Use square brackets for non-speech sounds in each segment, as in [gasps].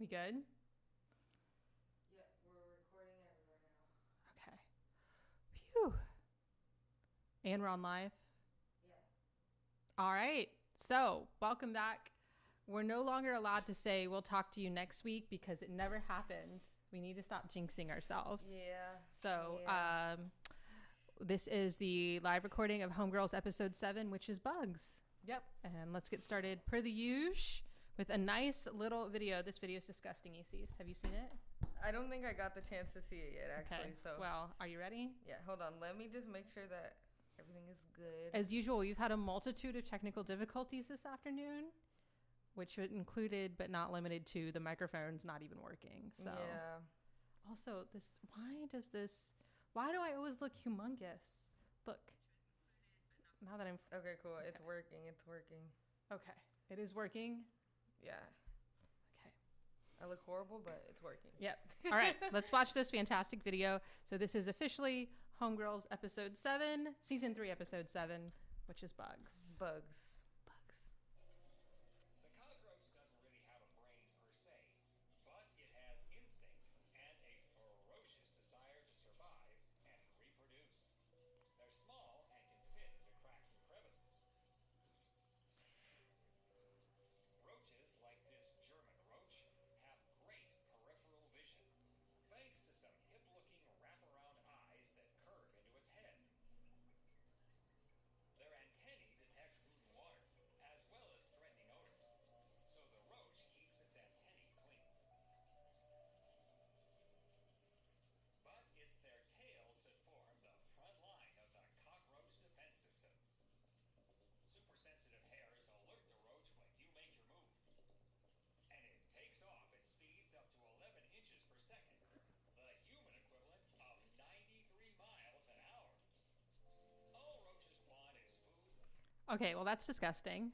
We good? Yeah, we're recording everywhere now. Okay. Phew. And we're on live? Yeah. All right. So, welcome back. We're no longer allowed to say we'll talk to you next week because it never happens. We need to stop jinxing ourselves. Yeah. So, Yeah. um, this is the live recording of Homegirls episode seven, which is bugs. Yep. And let's get started per the usual with a nice little video. This video is disgusting, ECs. Have you seen it? I don't think I got the chance to see it yet, actually. Okay. So Well, are you ready? yeah, hold on. Let me just make sure that everything is good. As usual, we've had a multitude of technical difficulties this afternoon, which included but not limited to the microphones not even working. So, yeah. also, this why does this? Why do I always look humongous? Look. Now that I'm Okay, cool. It's working. It's working. okay, it is working. Yeah. Okay. I look horrible, but it's working. Yep. [laughs] All right, let's watch this fantastic video. So this is officially Homegirls episode seven, season three, episode seven, which is bugs. Bugs. Bugs. Okay, well that's disgusting.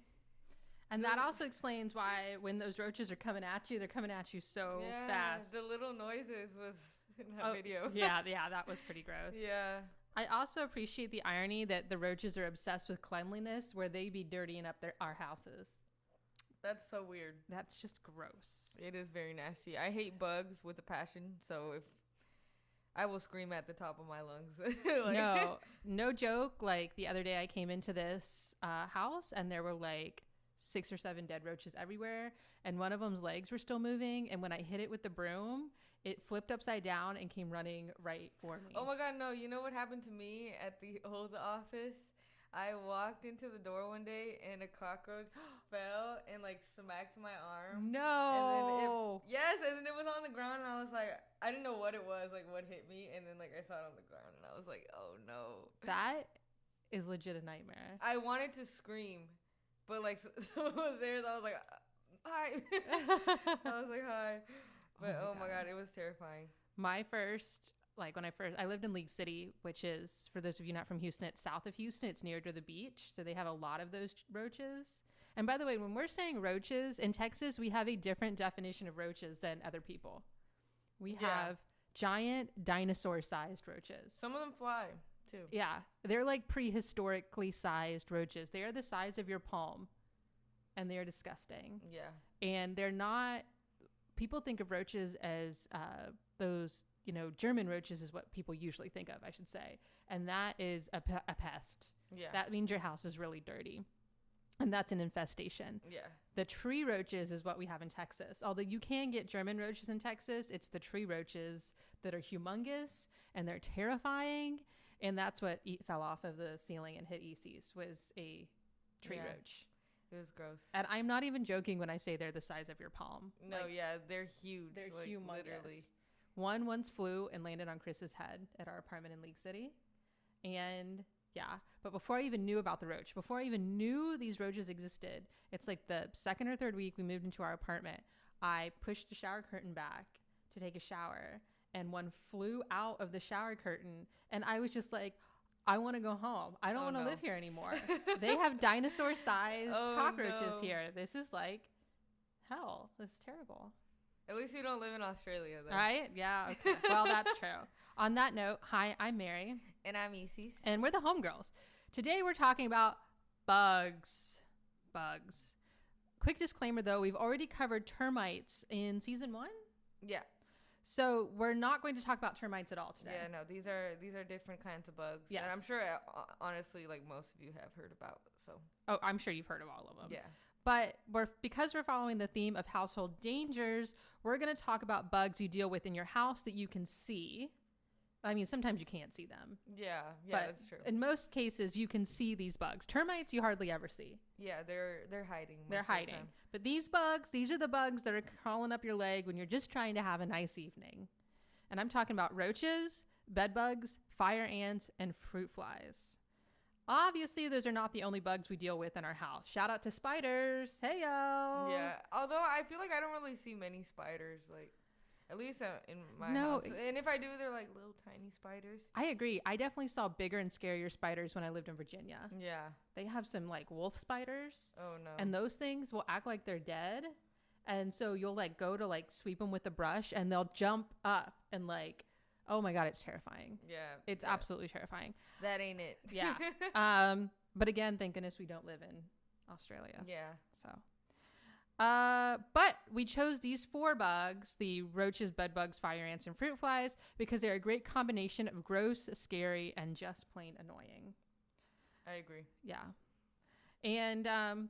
And that also explains why when those roaches are coming at you, they're coming at you so yeah. fast. The little noises was in that Oh, video. yeah, [laughs] yeah, that was pretty gross. yeah. I also appreciate the irony that the roaches are obsessed with cleanliness, where they be dirtying up their our houses. That's so weird. That's just gross. It is very nasty. I hate bugs with a passion, so if I will scream at the top of my lungs. [laughs] Like- no, [laughs] no joke. Like the other day, I came into this uh, house and there were like six or seven dead roaches everywhere, and one of them's legs were still moving. And when I hit it with the broom, it flipped upside down and came running right for me. Oh my god, no! You know what happened to me at the old office? I walked into the door one day and a cockroach [gasps] fell and like smacked my arm. no! And then it, yes, and then it was on the ground, and I was like, I didn't know what it was, like what hit me, and then like I saw it on the ground, and I was like, oh no. that is legit a nightmare. I wanted to scream, but like [laughs] someone was there, so I was like, uh, hi. [laughs] I was like, hi. [laughs] But Oh oh my my, God. god. it was terrifying. my first like when i first i lived in league city which is for those of you not from houston it's south of houston. It's near to the beach. So they have a lot of those roaches. And by the way when we're saying roaches in texas we have a different definition of roaches than other people. We Yeah. have giant dinosaur sized roaches. Some of them fly too. yeah. They're like prehistorically sized roaches. They are the size of your palm. And they are disgusting. Yeah. and they're not people think of roaches as uh, those you know german roaches is what people usually think of i should say and that is a, pe- a pest Yeah. that means your house is really dirty and that's an infestation yeah. the tree roaches is what we have in texas although you can get german roaches in texas it's the tree roaches that are humongous and they're terrifying and that's what e- fell off of the ceiling and hit ecs was a tree Yeah. roach It was gross. and i'm not even joking when i say they're the size of your palm no, Like, yeah, they're huge. they're like, humongous. Literally. One once flew and landed on Chris's head at our apartment in League City. And yeah, but before I even knew about the roach, before I even knew these roaches existed, it's like the second or third week we moved into our apartment. I pushed the shower curtain back to take a shower, and one flew out of the shower curtain. And I was just like, I want to go home. I don't Oh, want to no. live here anymore. [laughs] they have dinosaur sized Oh, cockroaches no. here. This is like hell. This is terrible. At least you don't live in Australia, though. Right? Yeah. Okay. [laughs] well, that's true. On that note, hi, I'm Mary, And I'm Isis. and we're the homegirls. Today we're talking about bugs. Bugs. quick disclaimer though, we've already covered termites in season one. Yeah. So we're not going to talk about termites at all today. Yeah, no, these are these are different kinds of bugs. Yes. And I'm sure uh, honestly like most of you have heard about. So, Oh, I'm sure you've heard of all of them. yeah. But we're because we're following the theme of household dangers, we're going to talk about bugs you deal with in your house that you can see. I mean, sometimes you can't see them, Yeah, yeah, that's true. in most cases, you can see these bugs. Termites, you hardly ever see. yeah, they're they're hiding. They're of the hiding. But these bugs, these are the bugs that are crawling up your leg when you're just trying to have a nice evening. And I'm talking about roaches, bed bugs, fire ants, and fruit flies. Obviously, those are not the only bugs we deal with in our house. Shout out to spiders. Hey yo. Yeah. Although I feel like I don't really see many spiders like at least uh, in my No, house. And if I do, they're like little tiny spiders. I agree. I definitely saw bigger and scarier spiders when I lived in Virginia. Yeah. They have some like wolf spiders, Oh no. and those things will act like they're dead. And so you'll like go to like sweep them with a brush, and they'll jump up and like, oh my god, it's terrifying. yeah. It's yeah, absolutely terrifying. That ain't it. [laughs] Yeah. [laughs] um, but again, thank goodness we don't live in Australia. yeah. So, uh, but we chose these four bugs the roaches, bed bugs, fire ants, and fruit flies because they're a great combination of gross, scary, and just plain annoying. I agree. Yeah. And um,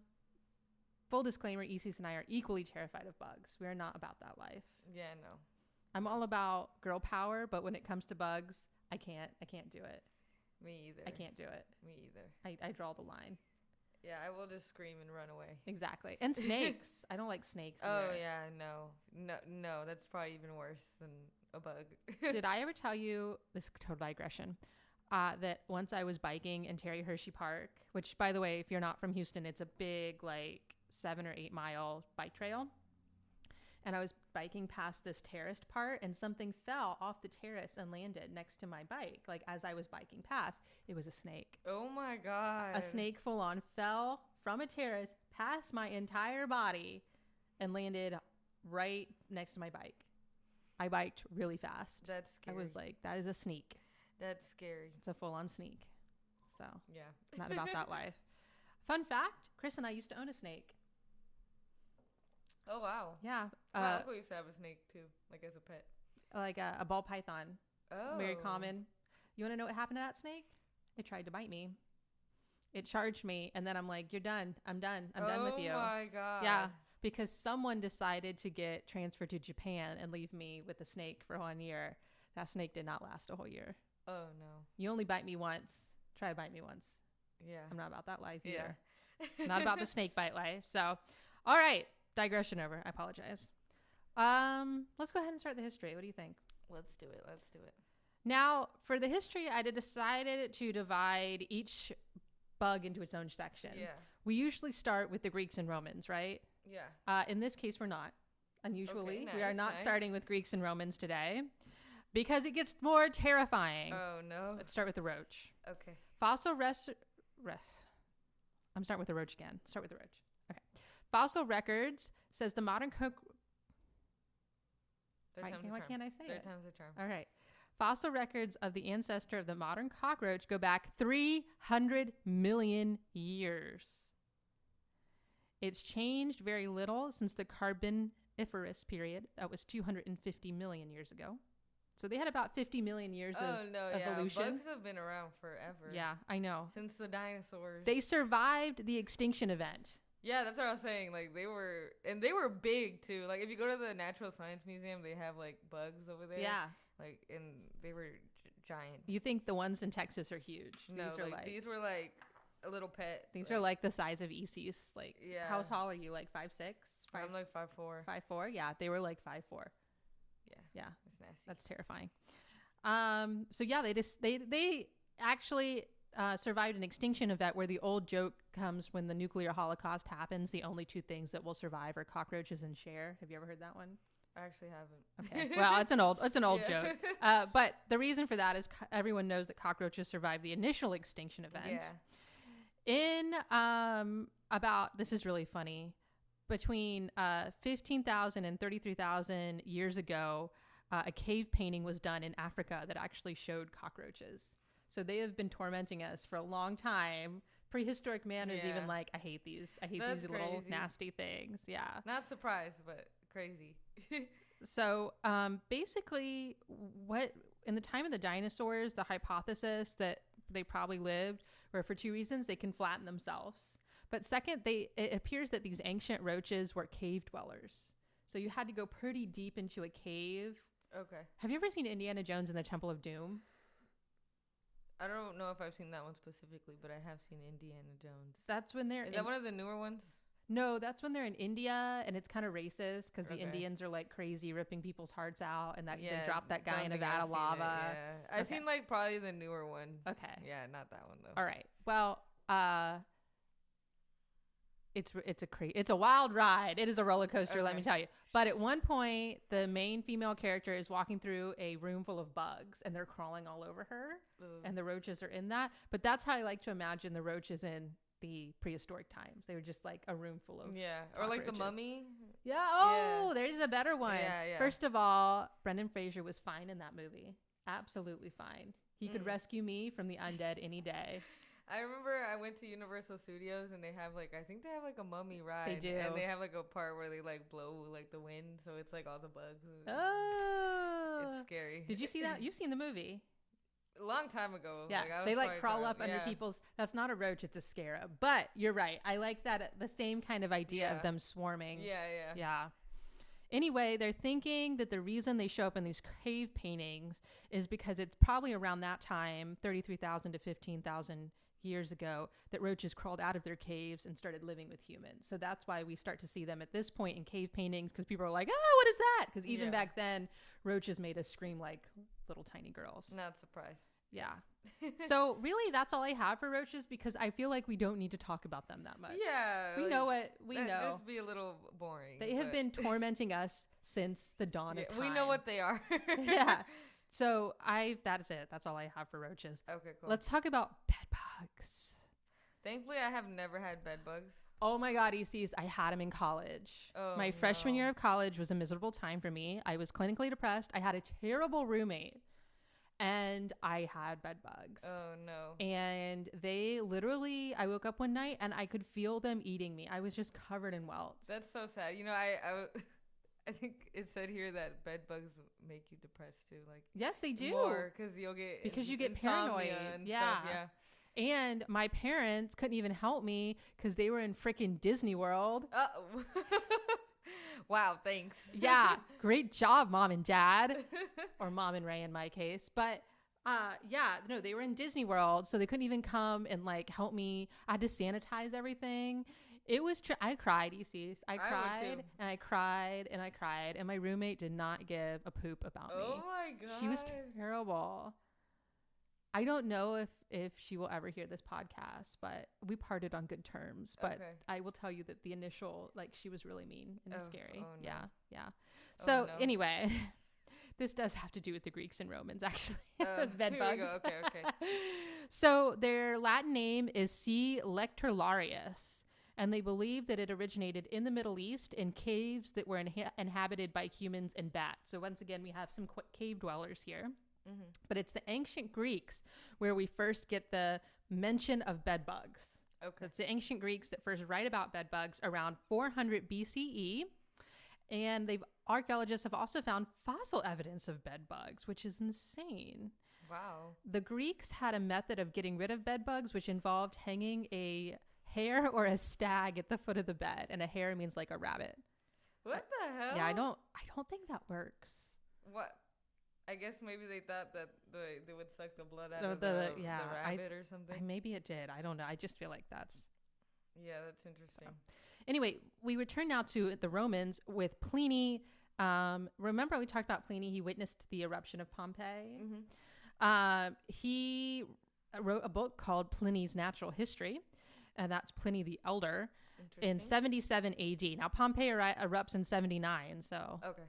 full disclaimer Isis and I are equally terrified of bugs. We are not about that life. Yeah. No. I'm all about girl power, but when it comes to bugs, I can't. I can't do it. Me either. I can't do it. Me either. I, I draw the line. Yeah, I will just scream and run away. Exactly. And [laughs] snakes. I don't like snakes. Oh yeah, no, no, no. That's probably even worse than a bug. [laughs] Did I ever tell you this is total digression? Uh, that once I was biking in Terry Hershey Park, which by the way, if you're not from Houston, it's a big like seven or eight mile bike trail. And I was biking past this terraced part, and something fell off the terrace and landed next to my bike. Like as I was biking past, it was a snake. oh my god. A snake full on fell from a terrace past my entire body and landed right next to my bike. I biked really fast. That's scary. I was like, that is a sneak. That's scary. It's a full on sneak. So, Yeah. not about that [laughs] life. Fun fact Chris and I used to own a snake. Oh wow. Yeah. My Uh, uncle used to have a snake too, like as a pet. like a, a ball python. Oh. Very common. You want to know what happened to that snake? It tried to bite me. It charged me. And then I'm like, you're done. I'm done. I'm done with you. Oh my god. Yeah. Because someone decided to get transferred to Japan and leave me with a snake for one year. That snake did not last a whole year. Oh no. You only bite me once. Try to bite me once. Yeah. I'm not about that life Yeah. either. [laughs] not about the snake bite life. So, all right, digression over. I apologize. Um, let's go ahead and start the history. What do you think? Let's do it. Let's do it. Now, for the history, I decided to divide each bug into its own section. Yeah. We usually start with the Greeks and Romans, right? Yeah. Uh, in this case, we're not. Unusually, we are not nice. starting with Greeks and Romans today because it gets more terrifying. Oh no. Let's start with the roach. Okay. Fossil res- res- I'm starting with the roach again. Start with the roach. Okay. Fossil records says the modern cook. Why, can't- why can't I say Third it? time's a charm. All right. Fossil records of the ancestor of the modern cockroach go back 300 million years. It's changed very little since the Carboniferous period. That was 250 million years ago. So they had about 50 million years Oh of no, evolution. yeah. Bugs have been around forever. Yeah, I know. Since the dinosaurs. They survived the extinction event. Yeah, that's what I was saying. Like they were, and they were big too. Like if you go to the Natural Science Museum, they have like bugs over there. Yeah. Like and they were g- giant. You think the ones in Texas are huge. no, these are like, like, these were like a little pet. these are like the size of ECs. Like yeah. how tall are you? Like five six? Five I'm like five four. five four? Yeah, they were like five four. Yeah, Yeah. it's nasty. That's terrifying. Um, so yeah, they just they they actually uh, survived an extinction event where the old joke comes when the nuclear holocaust happens. The only two things that will survive are cockroaches and Cher. Have you ever heard that one? I actually haven't. Okay, well, it's an old it's an old [laughs] Yeah. joke. Uh, but the reason for that is co- everyone knows that cockroaches survived the initial extinction event. yeah. In um, about this is really funny. Between uh, 15,000 and 33,000 years ago, uh, a cave painting was done in Africa that actually showed cockroaches. So they have been tormenting us for a long time prehistoric man is even like, I hate these. I hate That's these little nasty things. Yeah. Not surprised, but crazy. [laughs] So um, basically, what in the time of the dinosaurs, the hypothesis that they probably lived were for two reasons: they can flatten themselves, but second, they it appears that these ancient roaches were cave dwellers. So you had to go pretty deep into a cave. okay. Have you ever seen Indiana Jones and the Temple of Doom? I don't know if I've seen that one specifically, but I have seen Indiana Jones. That's when they're Is in- that one of the newer ones? no, that's when they're in India, and it's kind of racist because the Okay. Indians are like crazy, ripping people's hearts out, and that they Yeah, drop that guy in a vat I've of seen it, lava. Yeah, I've Okay. seen like probably the newer one. Okay. Yeah, not that one though. All right. Well, uh it's it's a cra- it's a wild ride. It is a roller coaster, let me tell you. But at one point, the main female character is walking through a room full of bugs and they're crawling all over her Ooh. and the roaches are in that. But that's how I like to imagine the roaches in the prehistoric times. They were just like a room full of yeah, or like the mummy. Yeah, oh, there's a better one. Yeah, yeah. First of all, Brendan Fraser was fine in that movie. Absolutely fine. He could Mm. rescue me from the undead any day. I remember I went to Universal Studios and they have like I think they have like a mummy ride. do. And they have like a part where they like blow like the wind, so it's like all the bugs. Oh. It's scary. Did you see that? You've seen the movie. a long time ago. Yes. I they like crawl up under Yeah. people's. That's not a roach, it's a scarab. But you're right. I like that. The same kind of idea Yeah. of them swarming. Yeah, yeah. Yeah. Anyway, they're thinking that the reason they show up in these cave paintings is because it's probably around that time, 33,000 to 15,000 years ago, that roaches crawled out of their caves and started living with humans. So that's why we start to see them at this point in cave paintings because people are like, ah, what is that? Because even Yeah. back then, roaches made us scream like little tiny girls. Not surprised. Yeah. [laughs] so really, that's all I have for roaches because I feel like we don't need to talk about them that much. yeah. We like, know what we that- know. This be a little boring. They have been tormenting us since the dawn Yeah, of time. we know what they are. [laughs] yeah. [laughs] So I that is it. That's all I have for roaches. Okay, cool. Let's talk about bed bugs. Thankfully, I have never had bed bugs. Oh my god, ECs, I had them in college. Oh, my freshman no. year of college was a miserable time for me. I was clinically depressed. I had a terrible roommate and I had bed bugs. Oh no. And they literally, I woke up one night and I could feel them eating me. I was just covered in welts. That's so sad. You know, I, I, [laughs] I think it said here that bed bugs make you depressed too. Like yes, they do. because you'll get Because you get paranoid. And Yeah. Stuff. Yeah. And my parents couldn't even help me because they were in freaking Disney World. Uh-oh. [laughs] wow. Thanks. Yeah, [laughs] great job, mom and dad, or mom and Ray in my case. But uh, yeah, no, they were in Disney World, so they couldn't even come and like help me. I had to sanitize everything. It was. Tr- I cried, ECs. I I cried and I cried and I cried, and my roommate did not give a poop about oh me. Oh my god. She was terrible. I don't know if if she will ever hear this podcast, but we parted on good terms. But Okay. I will tell you that the initial, like, she was really mean and Oh, scary. oh no. Yeah, yeah. Oh, So no. anyway, [laughs] this does have to do with the Greeks and Romans, [laughs] actually. Uh, Bed bugs. Okay, okay. [laughs] so their Latin name is C. lectularius, and they believe that it originated in the Middle East in caves that were inha- inhabited by humans and bats. So once again, we have some qu- cave dwellers here hmm but it's the ancient Greeks where we first get the mention of bed bugs. So Okay. it's the ancient Greeks that first write about bed bugs around 400 BCE. And they've archaeologists have also found fossil evidence of bed bugs, which is insane. Wow. The Greeks had a method of getting rid of bed bugs, which involved hanging a hare or a stag at the foot of the bed, and a hare means like a rabbit. What the hell? Yeah, I don't, I don't think that works. What? I guess maybe they thought that the, they would suck the blood out No, of the- the, the- yeah, the I- rabbit or something. Maybe it did. I don't know. I just feel like that's yeah, that's interesting. Anyway, we return now to the Romans with Pliny. Um, remember, we talked about Pliny. He witnessed the eruption of Pompeii. Mm-hmm. Uh, he wrote a book called Pliny's Natural History, and that's Pliny the Elder in 77 AD. Now, Pompeii eri- erupts in 79. So, okay.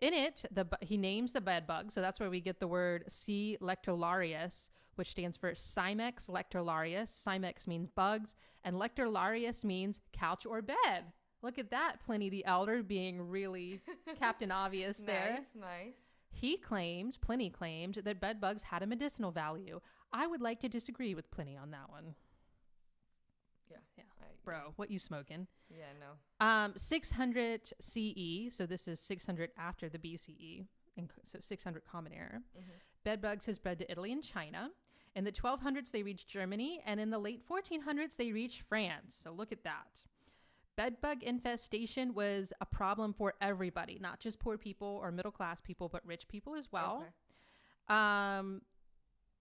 in it, the he names the bed bug. So that's where we get the word C. lectularius, which stands for Cimex lectularius. Cimex means bugs, and lectularius means couch or bed. Look at that, Pliny the Elder being really [laughs] Captain Obvious there. Nice, nice. He claimed, Pliny claimed, that bed bugs had a medicinal value. I would like to disagree with Pliny on that one. Yeah. Yeah. I- Bro, what you smoking? Yeah, no. Um, 600 CE, so this is 600 after the BCE, and so 600 Common Era. Mhm. Bed bugs has spread to Italy and China. In the 1200s, they reached Germany, and in the late 1400s, they reached France. So look at that. Bedbug infestation was a problem for everybody, not just poor people or middle class people, but rich people as well. Okay. Um,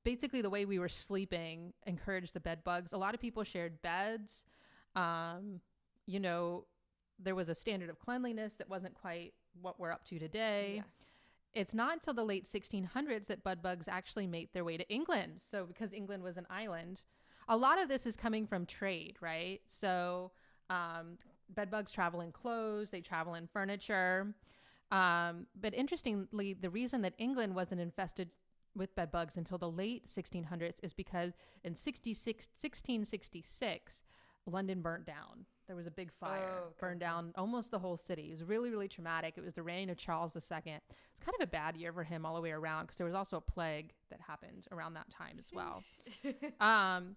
basically, the way we were sleeping encouraged the bedbugs. A lot of people shared beds. Um, you know, there was a standard of cleanliness that wasn't quite what we're up to today. Yeah. It's not until the late 1600s that bed bugs actually made their way to England. So, because England was an island, a lot of this is coming from trade, right? So, um, bed bugs travel in clothes, they travel in furniture. Um, but interestingly, the reason that England wasn't infested with bed bugs until the late 1600s is because in 66, 1666, London burnt down. There was a big fire, Oh, okay, burned down almost the whole city. It was really, really traumatic. It was the reign of Charles II. It's kind of a bad year for him all the way around because there was also a plague that happened around that time as well. [laughs] Um,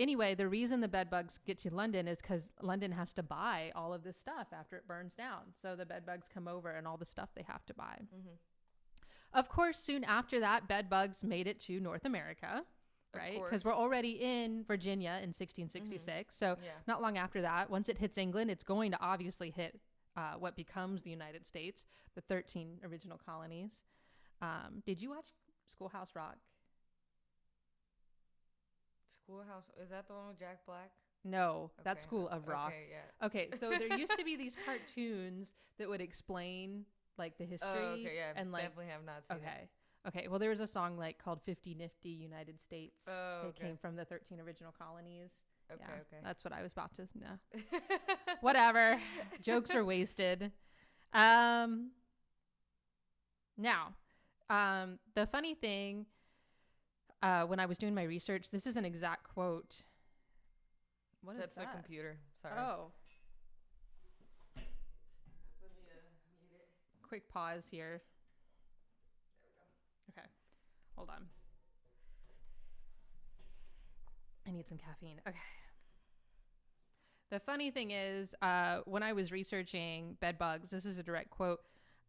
anyway, the reason the bed bugs get to London is because London has to buy all of this stuff after it burns down. So the bed bugs come over and all the stuff they have to buy. Mhm. Of course, soon after that, bed bugs made it to North America, right? Because we're already in Virginia in 1666. So Yeah. not long after that, once it hits England, it's going to obviously hit uh, what becomes the United States, the 13 original colonies. Um, did you watch Schoolhouse Rock? Schoolhouse. Is that the one with Jack Black? No, that's School of Rock. Okay, yeah. Okay, so there used to be [laughs] these cartoons that would explain like the history Oh, okay, yeah. and like definitely have not seen it. Okay. Well there was a song like called 50 Nifty United States. Oh, It okay. came from the 13 original colonies. Okay, yeah, okay. That's what I was about to know. [laughs] Whatever. Jokes are wasted. Um now, um the funny thing uh when I was doing my research, this is an exact quote. What is That's the that? computer. Sorry. Oh, uh, quick pause here. Hold on. I need some caffeine. Okay. The funny thing is, uh, when I was researching bed bugs, this is a direct quote.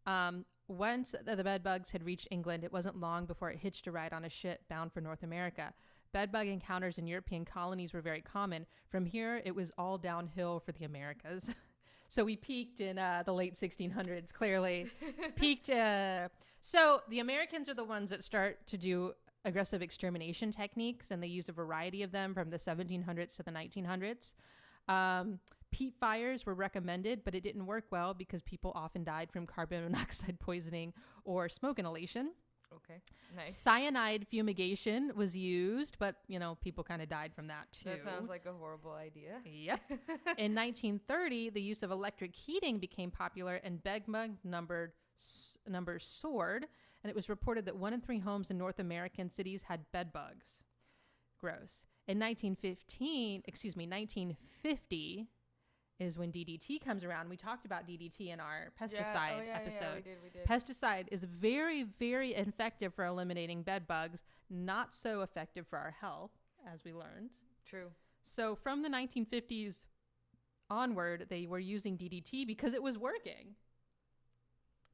Um, once the bed bugs had reached England, it wasn't long before it hitched a ride on a ship bound for North America. Bed bug encounters in European colonies were very common. From here, it was all downhill for the Americas. [laughs] so we peaked in uh, the late 1600s, clearly. [laughs] peaked. Uh, so the Americans are the ones that start to do aggressive extermination techniques, and they used a variety of them from the 1700s to the 1900s. Um, peat fires were recommended, but it didn't work well because people often died from carbon monoxide [laughs] poisoning or smoke inhalation. Okay. Nice. Cyanide fumigation was used, but you know people kind of died from that too. That sounds like a horrible idea. Yep. [laughs] In 1930, the use of electric heating became popular, and Begma numbered s- numbers soared, and it was reported that one in three homes in North American cities had bed bugs. Gross. In 1915, excuse me, 1950 is when DDT comes around. We talked about DDT in our pesticide yeah. Oh, yeah, episode. Yeah, we did. We did. Pesticide is very, very effective for eliminating bed bugs, not so effective for our health, as we learned. True. So from the 1950s onward, they were using DDT because it was working.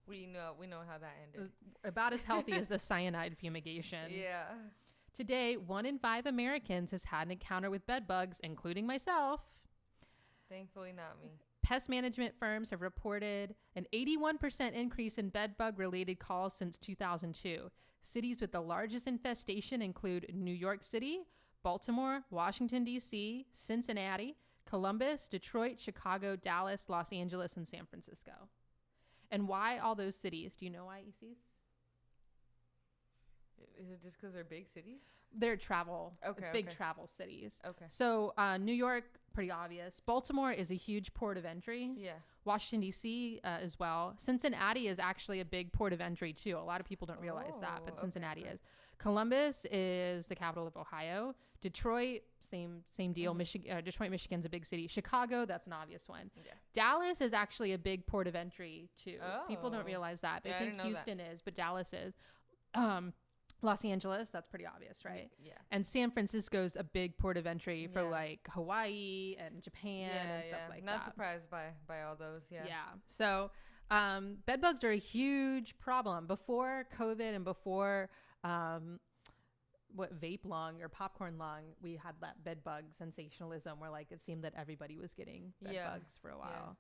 We know. We know how that ended. Uh, about as healthy as the [laughs] cyanide fumigation. Yeah. Today, one in five Americans has had an encounter with bed bugs, including myself. Thankfully, not me. Pest management firms have reported an 81% increase in bed bug related calls since 2002. Cities with the largest infestation include New York City, Baltimore, Washington, D.C., Cincinnati, Columbus, Detroit, Chicago, Dallas, Los Angeles, and San Francisco. And why all those cities? Do you know why, Isis? Is it just because they're big cities? They're travel, it's Okay, big okay. travel cities. Okay. So, uh, New York, pretty obvious. Baltimore is a huge port of entry. Yeah. Washington D.C. Uh, as well. Cincinnati is actually a big port of entry too. A lot of people don't realize that, Oh, but Cincinnati okay. is. Columbus is the capital of Ohio. Detroit, same same deal. Mhm. Michigan, uh, Detroit, Michigan's a big city. Chicago, that's an obvious one. Yeah. Dallas is actually a big port of entry too. Oh. People don't Oh. realize that. They Yeah, think know that. Houston is, but Dallas is. Um, Los Angeles, that's pretty obvious, right? Yeah. And San Francisco's a big port of entry for Yeah. like Hawaii and Japan and stuff like Not that. Not surprised by by all those. Yeah. Yeah. So, um, bed bugs are a huge problem. Before COVID and before um, what vape lung or popcorn lung, we had that bed bug sensationalism where like it seemed that everybody was getting bed Yeah. bugs for a while.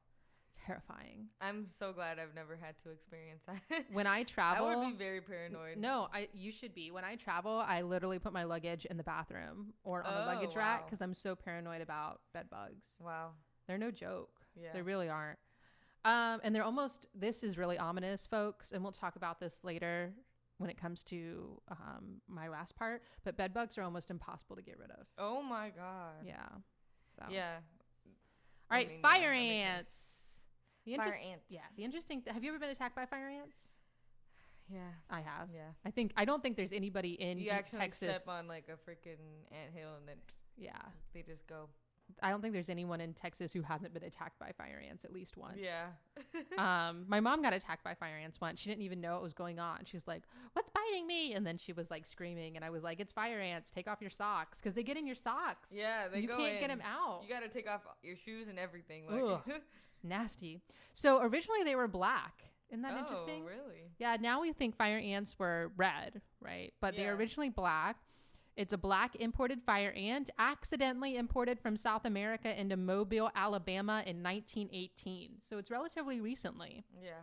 Terrifying. I'm so glad I've never had to experience that. [laughs] When I travel, I would be very paranoid. no, I you should be. When I travel, I literally put my luggage in the bathroom or on the Oh, luggage rack because I'm so paranoid about bed bugs. Wow. They're no joke. Yeah. They really aren't. Um, and they're almost, this is really ominous, folks. And we'll talk about this later when it comes to um, my last part. But bed bugs are almost impossible to get rid of. oh my god. Yeah. So, Yeah. all right, I mean, fire sense. ants. The Fire ants. Yeah. The interesting, th- have you ever been attacked by fire ants? Yeah. I have. Yeah. I think, I don't think there's anybody in You actually Texas. step on like a freaking anthill and then yeah. they just go. I don't think there's anyone in Texas who hasn't been attacked by fire ants at least once. Yeah. [laughs] um, my mom got attacked by fire ants once. She didn't even know what was going on. She's like, "What's biting me?" And then she was like screaming, and I was like, "It's fire ants. Take off your socks because they get in your socks. yeah. They you go can't in. get them out. You got to take off your shoes and everything. Like. [laughs] [laughs] Nasty." So originally they were black. Isn't that interesting? oh, interesting? really? Yeah. Now we think fire ants were red, right? But they're originally black. It's a black imported fire ant, accidentally imported from South America into Mobile, Alabama in 1918. So it's relatively recently. Yeah.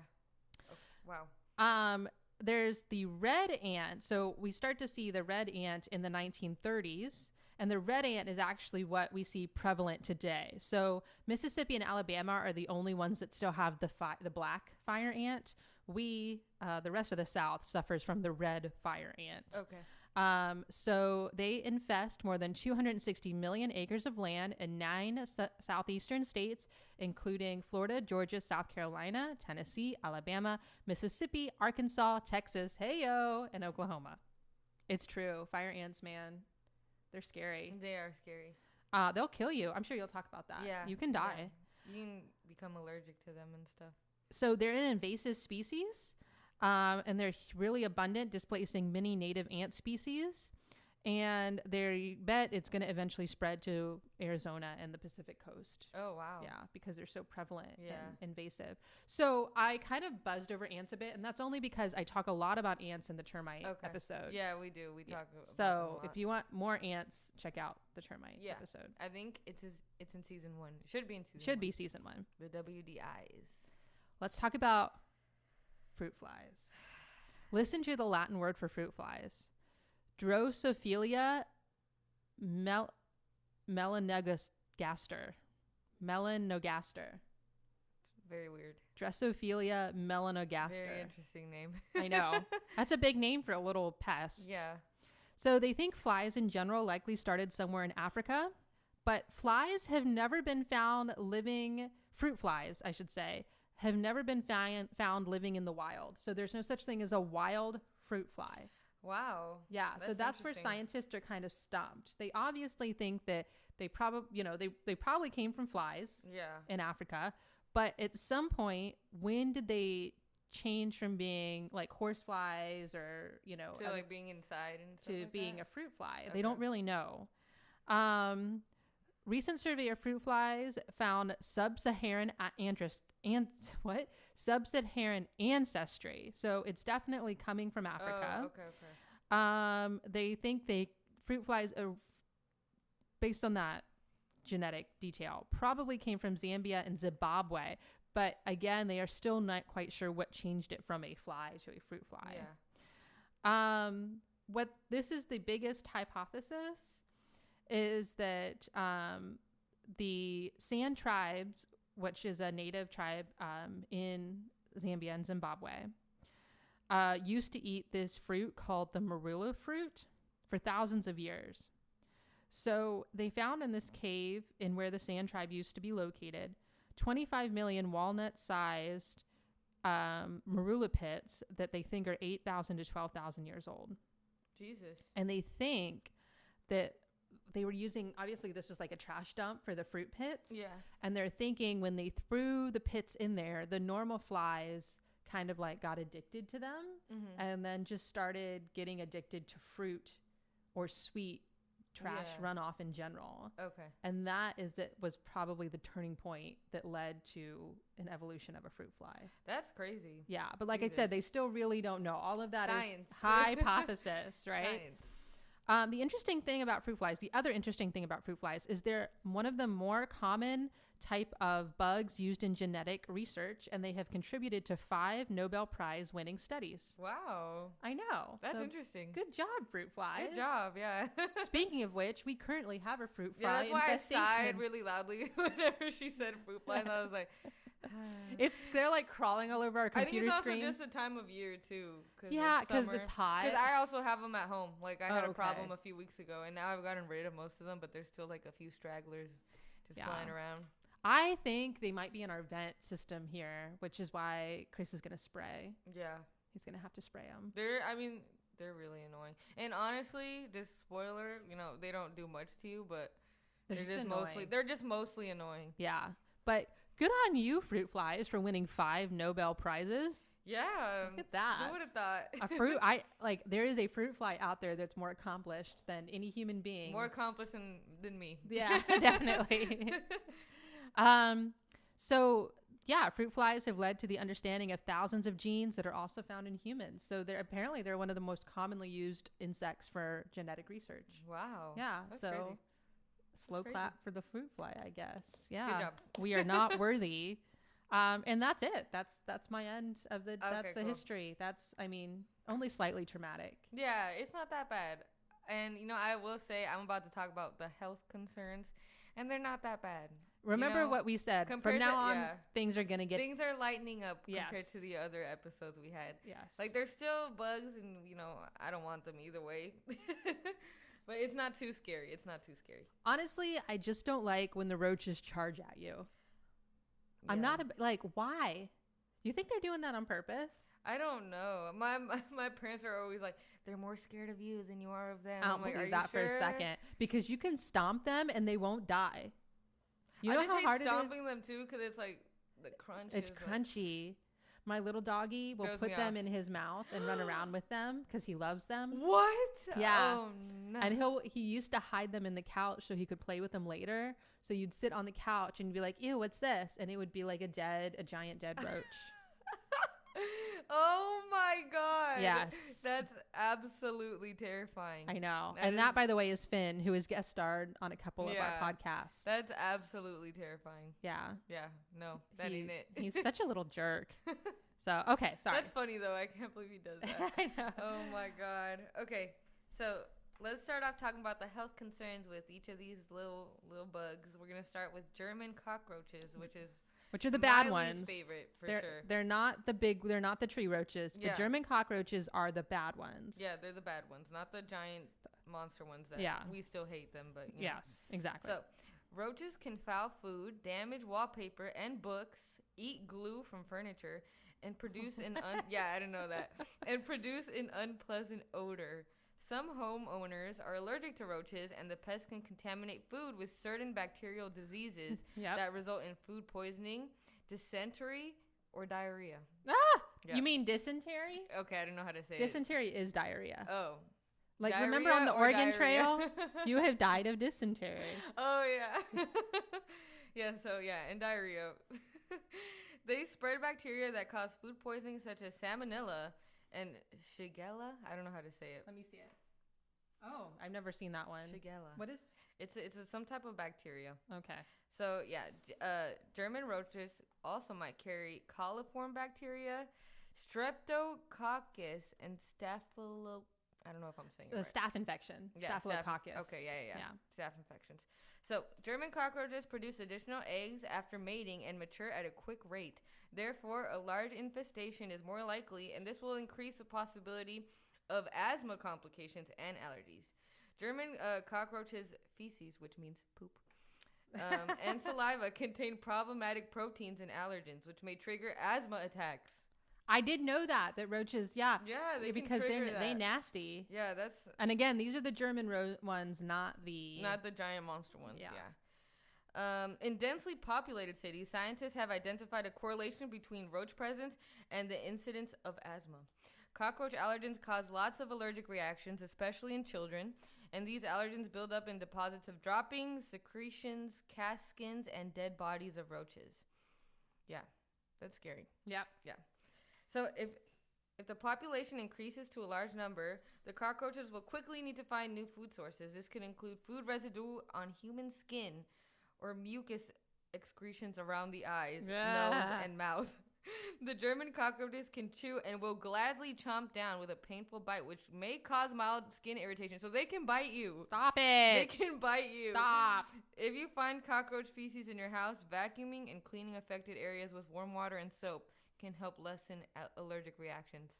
Oh, wow. Um, there's the red ant. So we start to see the red ant in the 1930s, and the red ant is actually what we see prevalent today. So Mississippi and Alabama are the only ones that still have the fi- the black fire ant. We, uh, the rest of the South, suffers from the red fire ant. Okay. Um, so they infest more than 260 million acres of land in nine s- southeastern states, including Florida, Georgia, South Carolina, Tennessee, Alabama, Mississippi, Arkansas, Texas, heyo, and Oklahoma. It's true. Fire ants, man, they're scary. They are scary. Uh, they'll kill you. I'm sure you'll talk about that. Yeah. You can yeah. die. You can become allergic to them and stuff. So they're an invasive species, um, and they're really abundant, displacing many native ant species. And they bet it's going to eventually spread to Arizona and the Pacific coast. Oh wow. Yeah, because they're so prevalent Yeah. and invasive. So I kind of buzzed over ants a bit, and that's only because I talk a lot about ants in the termite Okay. episode. Yeah, we do. We Yeah. talk. About them So if you want more ants, check out the termite Yeah. episode. I think it's it's in season one. It should be in season. Should one. be season one. the WDIs. Let's talk about fruit flies. Listen to the Latin word for fruit flies. Drosophila mel- melanogaster. Melanogaster. It's very weird. Drosophila Very melanogaster. interesting name. I know. [laughs] That's a big name for a little pest. yeah. So they think flies in general likely started somewhere in Africa, but flies have never been found living, fruit flies, I should say, have never been found, found living in the wild. So there's no such thing as a wild fruit fly. Wow. Yeah, so That's that's where scientists are kind of stumped. They obviously think that they probably, you know, they, they probably came from flies Yeah. in Africa, but at some point, when did they change from being like horse flies or, you know, To other- like being inside and stuff to like being that? a fruit fly. They don't really know. Um, recent survey of fruit flies found sub-Saharan a- and [laughs] what sub-Saharan ancestry. So it's definitely coming from Africa. Oh, okay. Okay. Um, they think they fruit flies are based on that genetic detail probably came from Zambia and Zimbabwe. But again, they are still not quite sure what changed it from a fly to a fruit fly. Yeah. Um, what this is the biggest hypothesis is that um, the San tribes, which is a native tribe um, in Zambia and Zimbabwe, uh, used to eat this fruit called the marula fruit for thousands of years. So they found in this cave in where the San tribe used to be located 25 million walnut sized um, marula pits that they think are 8,000 to 12,000 years old. Jesus. And they think that they were using, obviously, this was like a trash dump for the fruit pits. Yeah. And they're thinking when they threw the pits in there, the normal flies kind of like got addicted to them Mhm. and then just started getting addicted to fruit or sweet trash Yeah. runoff in general. Okay. And that is that was probably the turning point that led to an evolution of a fruit fly. That's crazy. Yeah, but like I said, they still really don't know. All of that is Science. hypothesis, [laughs] right? Science. Um, the interesting thing about fruit flies, the other interesting thing about fruit flies, is they're one of the more common type of bugs used in genetic research, and they have contributed to five Nobel Prize winning studies. Wow. I know. That's So, interesting. Good job, fruit flies. Good job. Yeah. [laughs] Speaking of which, we currently have a fruit fly. yeah, that's why I sighed really loudly [laughs] whenever she said fruit flies. I was like, Uh, it's they're like crawling all over our computer I think it's also screen. just the time of year too. Cause yeah, because it's hot. Because I also have them at home. Like I had Oh, a problem a few weeks ago, and now I've gotten rid of most of them, but there's still like a few stragglers just Yeah. flying around. I think they might be in our vent system here, which is why Chris is gonna spray. Yeah, He's gonna have to spray them. they're. I mean, they're really annoying. And honestly, just spoiler, you know, they don't do much to you, but They're, they're, just, just, mostly they're just mostly annoying. Yeah, but good on you, fruit flies, for winning five Nobel prizes. Yeah. Look at that. Who would have thought? a fruit, [laughs] I like. There is a fruit fly out there that's more accomplished than any human being. More accomplished than, than me. Yeah, [laughs] definitely. [laughs] um, so yeah, fruit flies have led to the understanding of thousands of genes that are also found in humans. So they're apparently they're one of the most commonly used insects for genetic research. wow. Yeah, That's so crazy. Slow crazy. clap for the fruit fly, I guess. Yeah, job. [laughs] we are not worthy. Um, and that's it. That's that's my end of the. that's the cool. history. That's I mean only slightly traumatic. Yeah, it's not that bad. And you know, I will say I'm about to talk about the health concerns, and they're not that bad. Remember know, what we said. From now to- on, yeah. things are gonna get Things are lightening up compared to the other episodes we had. yes. Like there's still bugs, and you know, I don't want them either way. [laughs] but it's not too scary. It's not too scary. Honestly, I just don't like when the roaches charge at you. I'm not a, like, why? You think they're doing that on purpose? I don't know. My, my [laughs] my parents are always like, they're more scared of you than you are of them. I don't I'm like, believe that for a second because you can stomp them and they won't die. You I know how hard it is. stomping them too because it's like the crunch. It's is, like- crunchy. My little doggy will Throws put me them off. in his mouth and run around with them because he loves them. What? Yeah. Oh no. And he'll he used to hide them in the couch so he could play with them later. So you'd sit on the couch and be like, "Ew, what's this?" And it would be like a dead, a giant dead roach. [laughs] oh my god. Yes. That's absolutely terrifying. I know. That and is- that, by the way, is Finn, who has guest starred on a couple of our podcasts. That's absolutely terrifying. yeah. Yeah. No, that He- ain't it. [laughs] he's such a little jerk. [laughs] So, okay, sorry. That's funny though. I can't believe he does [laughs] that. I know. oh my god. Okay. So let's start off talking about the health concerns with each of these little little bugs. We're gonna start with German cockroaches, which is Which are the my bad least ones? favorite for they're sure. they're not the big. They're not the tree roaches. The German cockroaches are the bad ones. Yeah, they're the bad ones, not the giant monster ones that Yeah. we still hate them, but you know. Yes. Exactly. So, roaches can foul food, damage wallpaper and books, eat glue from furniture, and produce an un- [laughs] yeah, I didn't know that. And produce an unpleasant odor. Some homeowners are allergic to roaches, and the pest can contaminate food with certain bacterial diseases [laughs] Yep. that result in food poisoning, dysentery, or diarrhea. ah, Yeah. you mean dysentery? Okay, I don't know how to say it. Dysentery is diarrhea. Oh, like remember on the or Oregon diarrhea? Trail, [laughs] you have died of dysentery. Oh yeah. [laughs] yeah, so yeah, and diarrhea. they spread bacteria that cause food poisoning such as salmonella and shigella. I don't know how to say it. Let me see it. Oh, I've never seen that one. Shigella. What is? It's it's a, some type of bacteria. Okay. So yeah, uh, German roaches also might carry coliform bacteria, streptococcus, and staphylo. I don't know if I'm saying it The right. staph infection. Yeah, staph- Staphylococcus. okay, yeah, yeah, yeah. Yeah. Staph infections. So, German cockroaches produce additional eggs after mating and mature at a quick rate. Therefore, a large infestation is more likely, and this will increase the possibility of asthma complications and allergies. German uh, cockroaches' feces, which means poop, um, and [laughs] saliva contain problematic proteins and allergens, which may trigger asthma attacks. I did know that that roaches, yeah, Yeah, they because they're trigger they nasty. Yeah, that's And again, these are the German ro- ones, not the Not the giant monster ones. Yeah. Yeah. Um, in densely populated cities, scientists have identified a correlation between roach presence and the incidence of asthma. Cockroach allergens cause lots of allergic reactions, especially in children, and these allergens build up in deposits of droppings, secretions, cast skins, and dead bodies of roaches. Yeah, that's scary. Yep. So if if the population increases to a large number, the cockroaches will quickly need to find new food sources. This could include food residue on human skin or mucus excretions around the eyes, nose, and mouth. [laughs] The German cockroaches can chew and will gladly chomp down with a painful bite, which may cause mild skin irritation. So they can bite you. Stop it. They can bite you. Stop. If you find cockroach feces in your house, vacuuming and cleaning affected areas with warm water and soap can help lessen allergic reactions.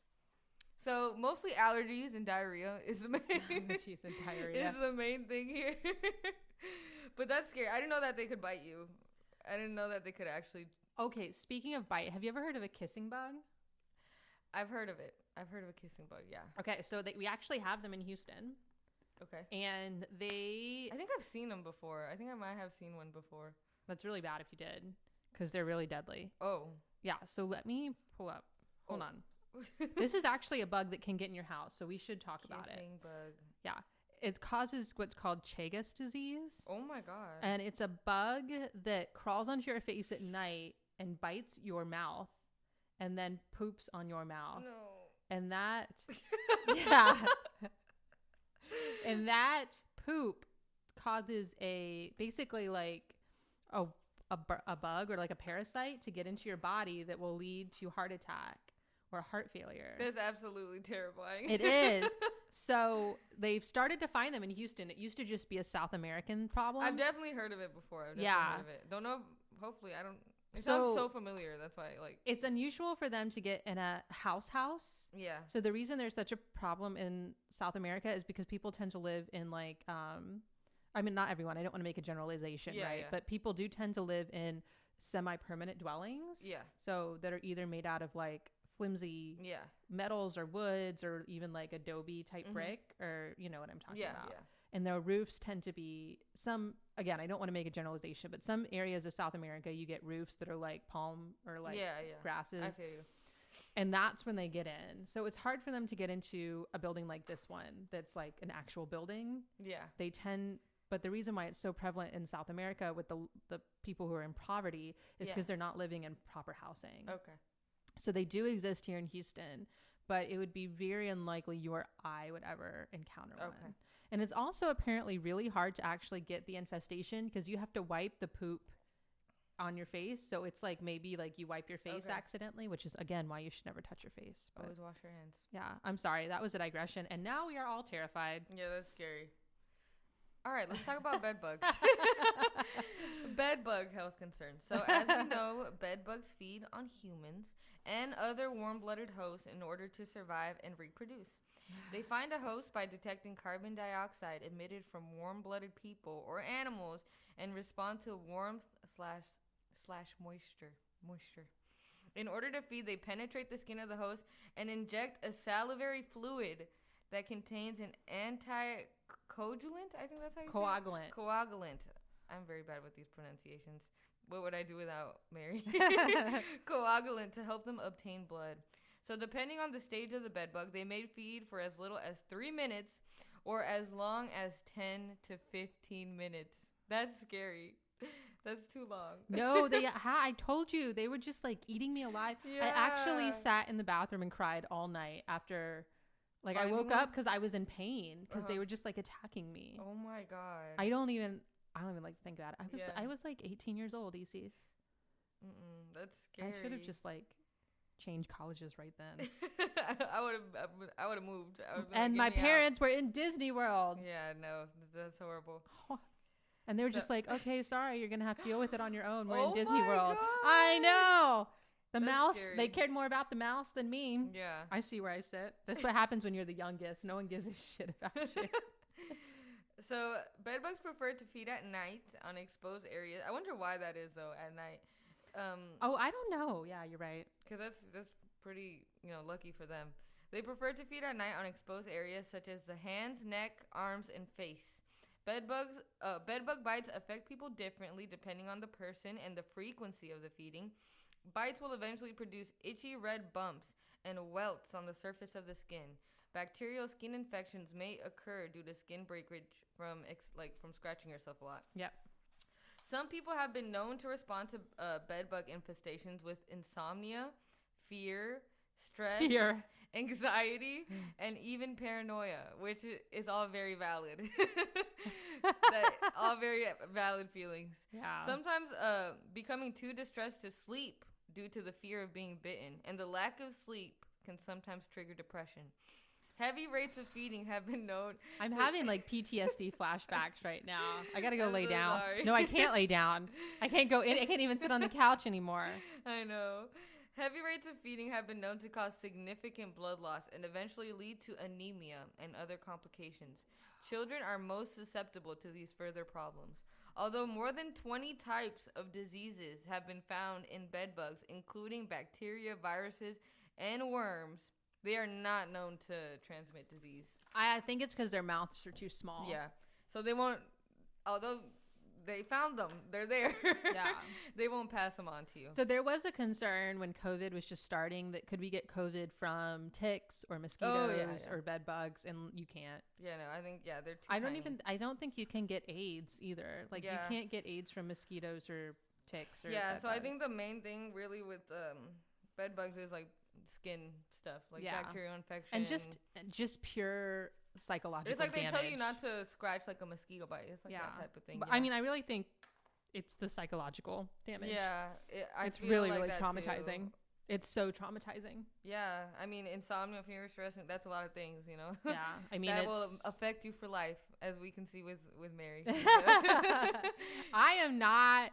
So mostly allergies and diarrhea is the main [laughs] She's in [laughs] diarrhea. is the main thing here. [laughs] but that's scary. I didn't know that they could bite you. I didn't know that they could actually. Okay, speaking of bite, have you ever heard of a kissing bug? I've heard of it. I've heard of a kissing bug. Yeah. Okay, so they, we actually have them in Houston, Okay. and they. I think I've seen them before. I think I might have seen one before. That's really bad if you did, because they're really deadly. Oh. Yeah, so let me pull up. Hold Oh. on. This is [laughs] actually a bug that can get in your house, so we should talk about it. Bug. Yeah. It causes what's called Chagas disease. Oh my god. And it's a bug that crawls onto your face at night and bites your mouth and then poops on your mouth. no. And that, [laughs] yeah. and that poop causes a basically like a, a, bu- a bug or like a parasite to get into your body that will lead to heart attack or heart failure. That's absolutely terrifying. It is. [laughs] so they've started to find them in Houston. It used to just be a South American problem. I've definitely heard of it before. I've definitely Yeah. heard of it. Don't know. If, hopefully, I don't. It So- sounds so familiar. That's why, like, it's unusual for them to get in a house house. yeah. So the reason there's such a problem in South America is because people tend to live in like um I mean not everyone, I don't want to make a generalization, Yeah, right? yeah. But people do tend to live in semi-permanent dwellings. Yeah. So that are either made out of like flimsy Yeah. metals or woods or even like adobe type Mhm. brick or you know what I'm talking Yeah. about. Yeah. And their roofs tend to be some again, I don't want to make a generalization, but some areas of South America you get roofs that are like palm or like yeah. Yeah. grasses I feel you. and that's when they get in. So it's hard for them to get into a building like this one that's like an actual building. Yeah. They tend but the reason why it's so prevalent in South America with the the people who are in poverty is Yeah. because they're not living in proper housing. Okay. So they do exist here in Houston, but it would be very unlikely you or I would ever encounter Okay. one. And it's also apparently really hard to actually get the infestation because you have to wipe the poop on your face. So it's like maybe like you wipe your face Okay. accidentally, which is again why you should never touch your face. But Always wash your hands. yeah, I'm sorry. That was a digression. And now we are all terrified. Yeah, that's scary. All right, let's talk about bed bugs. [laughs] [laughs] bed bug health concerns. So, as we know, bed bugs feed on humans and other warm blooded hosts in order to survive and reproduce. They find a host by detecting carbon dioxide emitted from warm blooded people or animals and respond to warmth slash slash moisture moisture. In order to feed, they penetrate the skin of the host and inject a salivary fluid that contains an anticoagulant. I think that's how you say Coagulant. it. Coagulant. Coagulant. I'm very bad with these pronunciations. What would I do without Mary? [laughs] [laughs] Coagulant to help them obtain blood. So, depending on the stage of the bedbug, they may feed for as little as three minutes or as long as 10 to 15 minutes. That's scary. [laughs] That's too long. no, they ha- I told you they were just like eating me alive. I actually sat in the bathroom and cried all night after like I Finding woke up cuz I was in pain because they Uh-huh. were just like attacking me. Oh my god. I don't even I don't even like to think about it. I was Yeah. I was like 18 years old, Easies. Mm-mm, that's scary. I should have just like changed colleges right then. [laughs] I would have. I would have moved. I would've been like, and my me out." parents were in Disney World. Yeah, no, that's horrible. [laughs] And they were So- just like, "Okay, sorry, you're going to have to deal with it on your own. We're Oh in Disney World." I know. The That's mouse, scary. they cared more about the mouse than me. Yeah. I see where I sit. That's what happens when you're the youngest. No one gives a shit about [laughs] you. so bedbugs prefer to feed at night on exposed areas. I wonder why that is though. At night, um, oh, I don't know. Yeah, you're right. because that's that's pretty you know lucky for them. They prefer to feed at night on exposed areas such as the hands, neck, arms, and face. Bed bugs, uh, bed bug bites affect people differently depending on the person and the frequency of the feeding. Bites will eventually produce itchy red bumps and welts on the surface of the skin. Bacterial skin infections may occur due to skin breakage from ex- like from scratching yourself a lot. Yep. Some people have been known to respond to uh, bed bug infestations with insomnia, fear, stress, Fear. [laughs] anxiety, and even paranoia, which is all very valid. [laughs] that, all very valid feelings. Yeah. Sometimes uh, becoming too distressed to sleep due to the fear of being bitten and the lack of sleep can sometimes trigger depression. Heavy rates of feeding have been known. I'm having [laughs] like PTSD flashbacks right now. I gotta go I'm lay so down. sorry. No, I can't lay down. I can't go in. I can't even sit on the [laughs] couch anymore. I know. Heavy rates of feeding have been known to cause significant blood loss and eventually lead to anemia and other complications. Children are most susceptible to these further problems. Although more than 20 types of diseases have been found in bed bugs, including bacteria, viruses, and worms, they are not known to transmit disease. I, I think it's because their mouths are too small. Yeah. So they won't, although they found them, they're there. [laughs] Yeah. they won't pass them on to you. So there was a concern when COVID was just starting that could we get COVID from ticks or mosquitoes Oh, yeah, yeah. or bed bugs, and you can't. Yeah, no, I think, yeah, they're too I don't tiny. even. I don't think you can get AIDS either. Like Yeah. you can't get AIDS from mosquitoes or ticks or. yeah so i think the main thing really with um bed bugs is like skin stuff like bacterial infection and just just pure psychological. it's like they tell you not to scratch like a mosquito bite it's like Yeah. that type of thing But yeah. I mean, I really think it's the psychological damage. yeah it, I it's really like really that too. traumatizing. It's so traumatizing. yeah i mean insomnia fear stress and that's a lot of things you know Yeah, I mean, that will affect you for life as we can see with with mary [laughs] [laughs] I am not.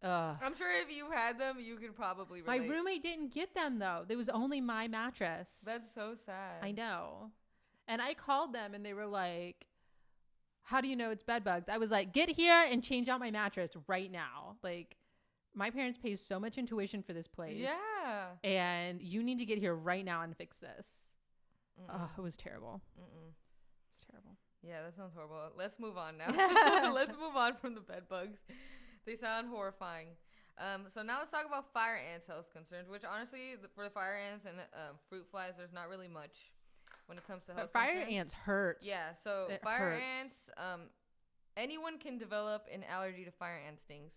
Uh, i'm sure if you had them you could probably my roommate didn't get them though. There was only my mattress. that's so sad I know. And I called them and they were like, How do you know it's bed bugs? I was like, Get here and change out my mattress right now. Like, my parents pay so much intuition for this place. yeah And you need to get here right now and fix this. Mm-mm. Oh, it was terrible. Mm-mm. It's terrible. Yeah, that sounds horrible. Let's move on now. [laughs] [laughs] let's move on from the bed bugs. They sound horrifying. Um, so now let's talk about fire ants' health concerns. Which honestly, for the fire ants and um, fruit flies, there's not really much when it comes to health. But fire concerns. ants hurt. Yeah. So It fire hurts. ants. Um, anyone can develop an allergy to fire ant stings.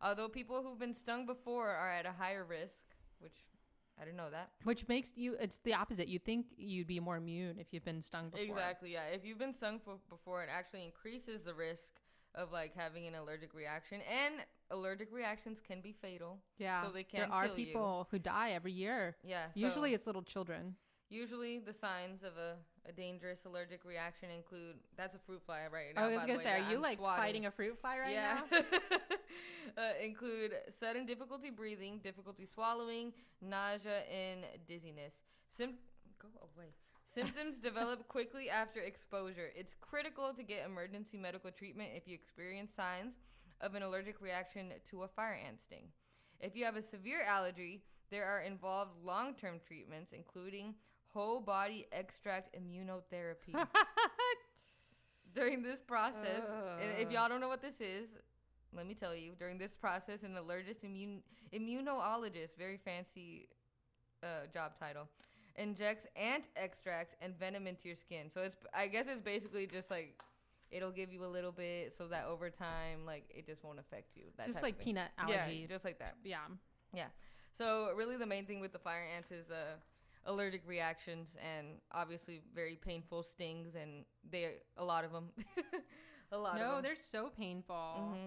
Although people who've been stung before are at a higher risk, which I didn't know that. Which makes you, it's the opposite. You'd think you'd be more immune if you've been stung before. Exactly. Yeah. If you've been stung for, before, it actually increases the risk of like having an allergic reaction, and allergic reactions can be fatal. Yeah. So they there can are kill you. people who die every year. Yeah. So Usually it's little children. Usually the signs of a, a dangerous allergic reaction include that's a fruit fly right now. I was gonna way, say, are you I'm like swatting. fighting a fruit fly right yeah. now? [laughs] uh, include sudden difficulty breathing, difficulty swallowing, nausea, and dizziness. Sim- go away. Symptoms [laughs] develop quickly after exposure. It's critical to get emergency medical treatment if you experience signs of an allergic reaction to a fire ant sting. If you have a severe allergy, there are involved long term treatments, including whole body extract immunotherapy. [laughs] During this process, and if y'all don't know what this is, let me tell you. During this process, an allergist immune immunologist, very fancy uh, job title, injects ant extracts and venom into your skin. So it's I guess it's basically just like it'll give you a little bit so that over time, like it just won't affect you. That Just like peanut Yeah, allergy. just like that. Yeah. Yeah. So really, the main thing with the fire ants is uh, allergic reactions and obviously very painful stings, and they a lot of them. [laughs] a lot No, of them. they're so painful. hmm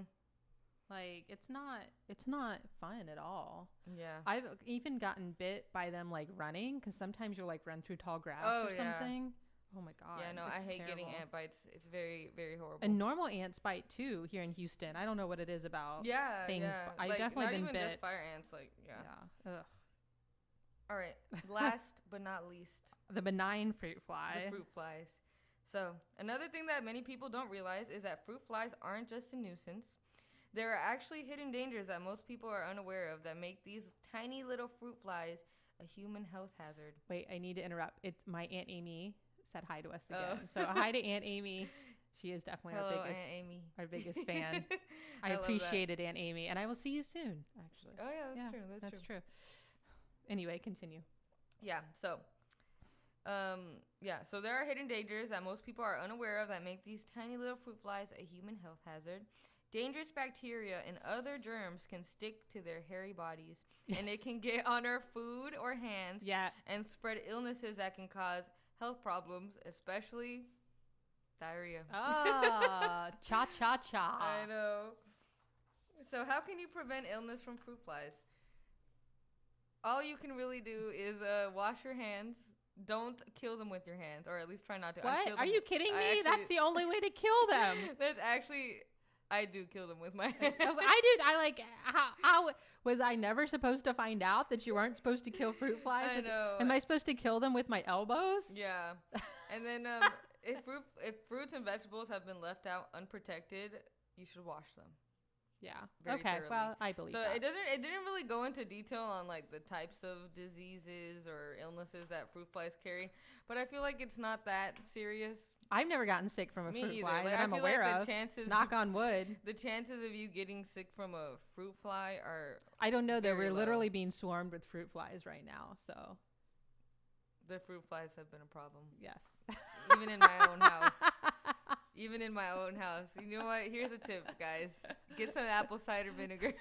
Like it's not it's not fun at all. Yeah. I've even gotten bit by them like running because sometimes you'll like run through tall grass Oh, or yeah. something. Oh my god. yeah, no, I hate getting ant bites. It's very, very horrible. And normal ants bite too here in Houston. I don't know what it is about. yeah, things, yeah. I've like, definitely not been even bit. just fire ants. Like, yeah. Yeah. Ugh. All right. Last [laughs] but not least, The benign fruit fly. the fruit flies. So another thing that many people don't realize is that fruit flies aren't just a nuisance. There are actually hidden dangers that most people are unaware of that make these tiny little fruit flies a human health hazard. Wait, I need to interrupt. It's my aunt Amy said hi to us Oh. again. So [laughs] hi to Aunt Amy. She is definitely Hello, our biggest [laughs] our biggest fan. I, appreciate it, Aunt Amy, and I will see you soon. Actually, Oh yeah, that's yeah, true. That's, that's true. true. Anyway, continue. Yeah. So, um, yeah. So there are hidden dangers that most people are unaware of that make these tiny little fruit flies a human health hazard. Dangerous bacteria and other germs can stick to their hairy bodies, [laughs] and it can get on our food or hands Yeah, and spread illnesses that can cause health problems, especially diarrhea. ah, [laughs] cha cha cha. I know. So how can you prevent illness from fruit flies? All you can really do is uh, wash your hands. Don't kill them with your hands, or at least try not to. What? Are you kidding me? That's the only way to kill them. [laughs] That's actually, I do kill them with my [laughs] hands. I did. I like how, how was I never supposed to find out that you weren't supposed to kill fruit flies? I with- know. Am I supposed to kill them with my elbows? Yeah, [laughs] and then um, if fruit, if fruits and vegetables have been left out unprotected, you should wash them. Yeah. Very okay. thoroughly. Well, I believe So that. it doesn't it didn't really go into detail on like the types of diseases or illnesses that fruit flies carry, but I feel like it's not that serious. I've never gotten sick from a Me fruit either. fly Like, that I'm aware like the of. chances Knock on wood. the chances of you getting sick from a fruit fly are I don't know that we're low. literally being swarmed with fruit flies right now. So the fruit flies have been a problem. yes. Even in my own [laughs] house. Even in my own house. You know what? Here's a tip, guys. Get some apple cider vinegar.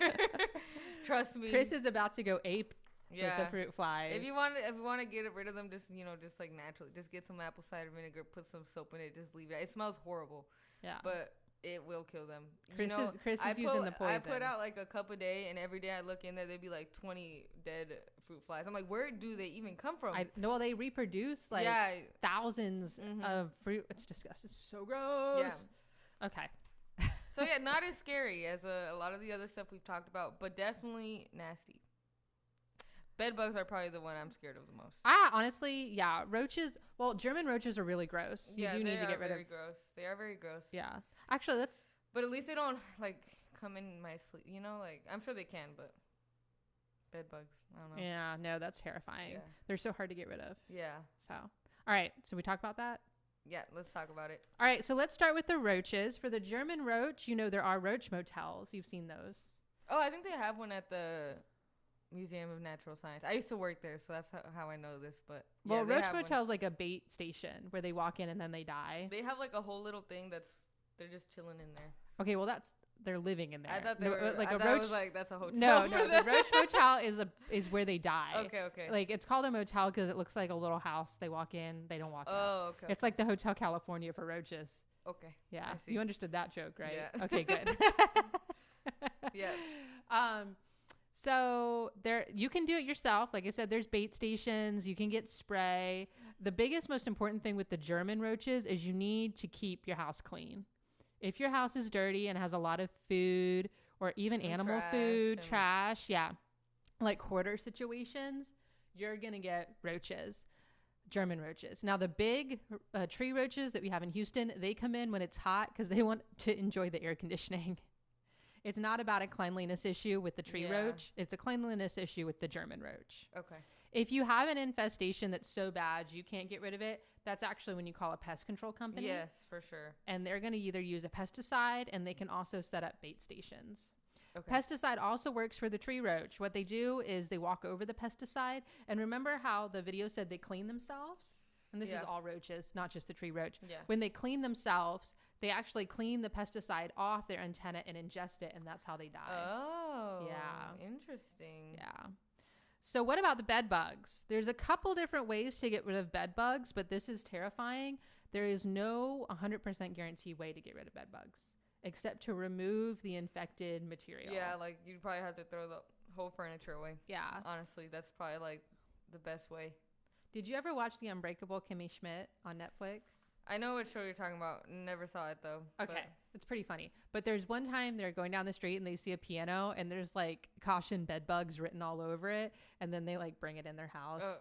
[laughs] Trust me. Chris is about to go ape yeah. with the fruit flies. If you want, if you want to get rid of them, just you know, just like naturally, just get some apple cider vinegar, put some soap in it, just leave it. It smells horrible, yeah. but it will kill them. Chris you know, is Chris is I using the the I put out like a cup a day, and every day I look in there, there'd be like twenty dead fruit flies. I'm like, where do they even come from? I no, they reproduce like yeah, 1000s Mhm. of fruit. It's disgusting. It's so gross. Okay. [laughs] so yeah, not as scary as a, a lot of the other stuff we've talked about, but definitely nasty. Bed bugs are probably the one I'm scared of the most. Ah, honestly, yeah. Roaches. Well, German roaches are really gross. You yeah, do need to get rid very of. gross. They are very gross. Yeah. Actually, that's But at least they don't like come in my sleep. You know, like I'm sure they can, but bed bugs. I don't know. yeah. No, that's terrifying. Yeah. They're so hard to get rid of. Yeah. So, all right. So we talk about that. Yeah. Let's talk about it. All right. So let's start with the roaches. For the German roach, you know there are roach motels. You've seen those. Oh, I think they have one at the Museum of Natural Science. I used to work there, so that's how, how I know this. But Well, they roach motel is like a bait station where they walk in and then they die. They have like a whole little thing that's they're just chilling in there. Okay. Well, that's they're living in there. I thought they No, were uh, like I a roach. was like that's a hotel. no, no. The [laughs] roach motel is a is where they die. Okay. Okay. Like it's called a motel because it looks like a little house. They walk in, they don't walk out. oh. Okay. It's like the Hotel California for roaches. okay. Yeah, you understood that joke, right? Yeah. [laughs] Okay, good. [laughs] Yeah. Um, so there, you can do it yourself. Like I said, there's bait stations. You can get spray. The biggest, most important thing with the German roaches is you need to keep your house clean. If your house is dirty and has a lot of food or even And animal trash food, trash, yeah, like hoarder situations, you're gonna get roaches. German roaches. Now, the big uh, tree roaches that we have in Houston, they come in when it's hot because they want to enjoy the air conditioning. [laughs] It's not about a cleanliness issue with the tree Yeah. roach. It's a cleanliness issue with the German roach. Okay. If you have an infestation that's so bad you can't get rid of it, that's actually when you call a pest control company. Yes, for sure. And they're going to either use a pesticide and they can also set up bait stations. Okay. Pesticide also works for the tree roach. What they do is they walk over the pesticide. And remember how the video said they clean themselves? And this Yeah. is all roaches, not just the tree roach. Yeah. When they clean themselves, they actually clean the pesticide off their antenna and ingest it, and that's how they die. Oh. Yeah. Interesting. Yeah. So what about the bed bugs? There's a couple different ways to get rid of bed bugs, but this is terrifying. There is no 100% guaranteed way to get rid of bed bugs except to remove the infected material. Yeah, like you'd probably have to throw the whole furniture away. Yeah. Honestly, that's probably like the best way. Did you ever watch The Unbreakable Kimmy Schmidt on Netflix? I know what show you're talking about. Never saw it though. but- Okay, it's pretty funny. But there's one time they're going down the street and they see a piano and there's like caution bed bugs written all over it, and then they like bring it in their house, Oh,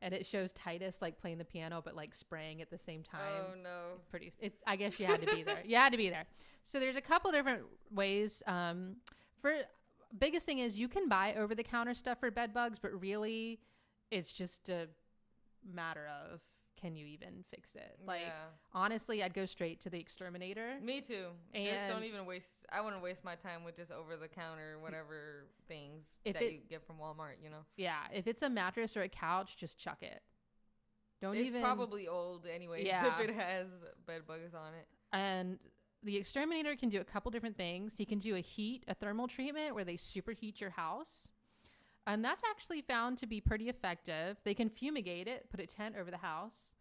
and it shows Titus like playing the piano but like spraying at the same time. oh no. Pretty. It's. I guess you had to be there. You had to be there. So there's a couple different ways. Um, for biggest thing is you can buy over the counter stuff for bed bugs, but really, it's just a matter of can you even fix it? Like yeah. honestly, I'd go straight to the exterminator. Me too. just don't even waste. I wouldn't waste my time with just over the counter whatever things that it- you get from Walmart. You know, Yeah, if it's a mattress or a couch, just chuck it. Don't it's even probably old anyway. [laughs] Yeah. if it has bed bugs on it. and the exterminator can do a couple different things. He can do a heat, a thermal treatment where they superheat your house. And that's actually found to be pretty effective. They can fumigate it, put a tent over the house.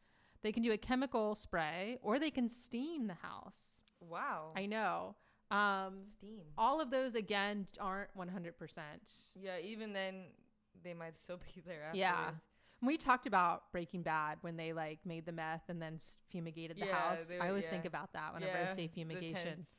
They can do a chemical spray or they can steam the house. Wow. I know. Um, Steam. all of those again aren't 100%. Yeah. Even then, they might still [laughs] be there afterwards. Yeah. We talked about Breaking Bad when they like made the meth and then fumigated the Yeah, house. they I always yeah. think about that whenever yeah, I say the fumigation. tents.